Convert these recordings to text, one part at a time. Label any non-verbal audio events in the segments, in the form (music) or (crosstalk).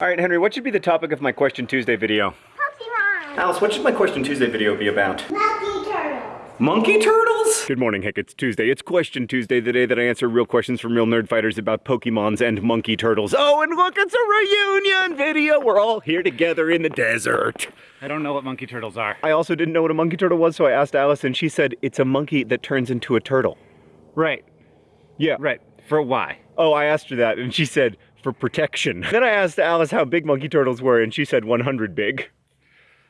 All right, Henry, what should be the topic of my Question Tuesday video? Pokemon. Alice, what should my Question Tuesday video be about? Monkey turtles. Monkey turtles? Good morning, Hank. It's Tuesday. It's Question Tuesday, the day that I answer real questions from real nerd fighters about Pokemons and monkey turtles. Oh, and look, it's a reunion video. We're all here together in the desert. I don't know what monkey turtles are. I also didn't know what a monkey turtle was, so I asked Alice, and she said it's a monkey that turns into a turtle. Right, Yeah. right. For why? Oh, I asked her that, and she said for protection. Then I asked Alice how big monkey turtles were, and she said 100 big.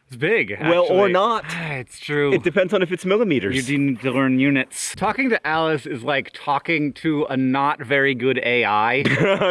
It's big. Well, or not. (sighs) It's true. It depends on if it's millimeters. you do need to learn units. Talking to Alice is like talking to a not very good AI.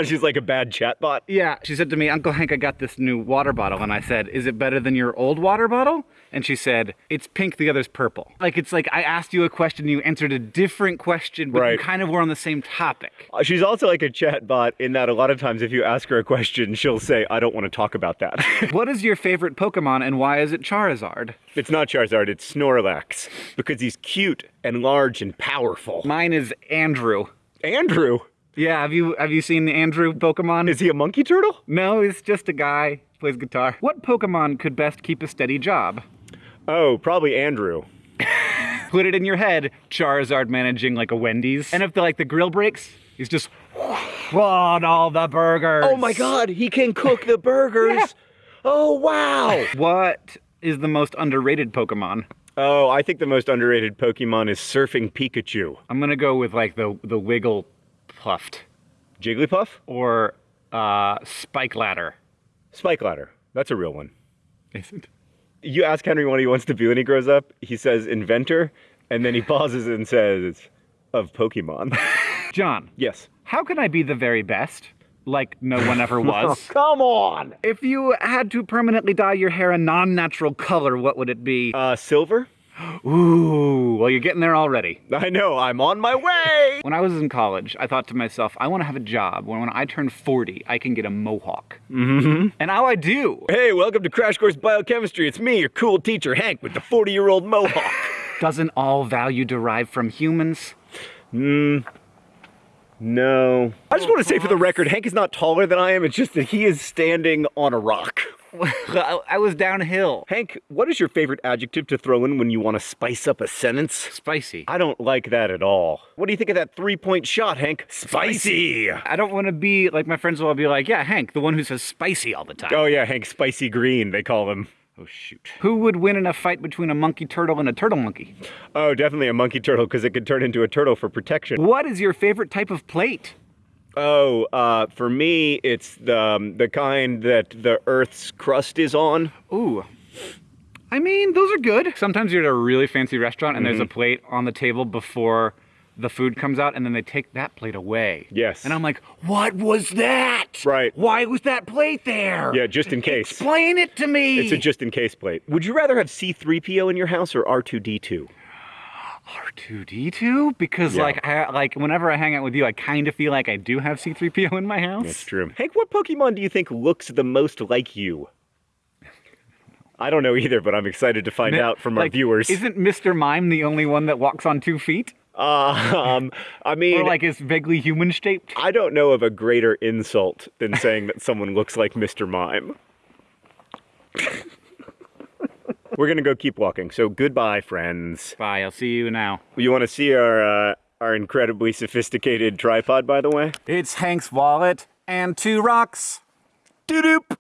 (laughs) She's like a bad chatbot. yeah, she said to me, Uncle Hank, I got this new water bottle. And I said, Is it better than your old water bottle? And she said, It's pink, the other's purple. Like, it's like I asked you a question, you answered a different question, but you Right. kind of were on the same topic. Uh, She's also like a chatbot in that a lot of times if you ask her a question, she'll say, I don't want to talk about that. (laughs) what is your favorite Pokemon and why is it Charizard? it's not Charizard, it's Snorlax. Because he's cute and large and powerful. Mine is Andrew. Andrew, Yeah, have you have you seen Andrew Pokemon? is he a monkey turtle? No, he's just a guy. Plays guitar. What Pokemon could best keep a steady job? Oh, probably Andrew. (laughs) Put it in your head. Charizard managing like a Wendy's. And if the like the grill breaks, he's just on all the burgers. Oh my god, he can cook the burgers. (laughs) Yeah. Oh wow. What is the most underrated Pokemon? Oh, I think the most underrated Pokemon is Surfing Pikachu. I'm gonna go with like the the Wiggle Puffed Jigglypuff? or uh, Spike Ladder. Spike Ladder. That's a real one. Isn't? You ask Henry what he wants to be when he grows up, he says inventor, and then he pauses and says, of Pokemon. (laughs) John, yes. how can I be the very best? Like no one ever (laughs) was. Come on! If you had to permanently dye your hair a non-natural color, what would it be? Uh, silver? (gasps) Ooh, well, you're getting there already. I know, I'm on my way! When I was in college, I thought to myself, I want to have a job where when I turn 40, I can get a mohawk. Mm-hmm. And now I do. Hey, welcome to Crash Course Biochemistry. It's me, your cool teacher, Hank, with the 40 year old mohawk. (laughs) Doesn't all value derive from humans? No. I just want to say for the record, Hank is not taller than I am, it's just that he is standing on a rock. I (laughs) I was downhill. Hank, what is your favorite adjective to throw in when you want to spice up a sentence? Spicy. I don't like that at all. What do you think of that three point shot, Hank? Spicy! I don't want to be like my friends will all be like, yeah, Hank, the one who says spicy all the time. Oh, yeah, Hank Spicy Green, they call him. Oh, shoot. Who would win in a fight between a monkey turtle and a turtle monkey? Oh, definitely a monkey turtle because it could turn into a turtle for protection. What is your favorite type of plate? Oh, uh, for me, it's the, um, the kind that the Earth's crust is on. Ooh. I mean, those are good. Sometimes you're at a really fancy restaurant and there's a Mm-hmm. plate on the table before the food comes out and then they take that plate away. Yes. And I'm like, what was that? Right. Why was that plate there? Yeah, just in case. Explain it to me. It's a just in case plate. Would you rather have C3PO in your house or R2D2? R2D2 because Yeah. like I like whenever I hang out with you I kind of feel like I do have C3PO in my house. That's true. Hank, what Pokemon do you think looks the most like you? I don't know either, but I'm excited to find out from our Like, viewers. Isn't Mr. Mime the only one that walks on two feet? Uh, (laughs) um, I mean, Or like is vaguely human shaped? I don't know of a greater insult than saying that someone looks like Mr. Mime. We're gonna go keep walking. So goodbye, friends. Bye, I'll see you now. You want to see our uh, our incredibly sophisticated tripod, by the way? It's Hank's wallet and two rocks. Doop.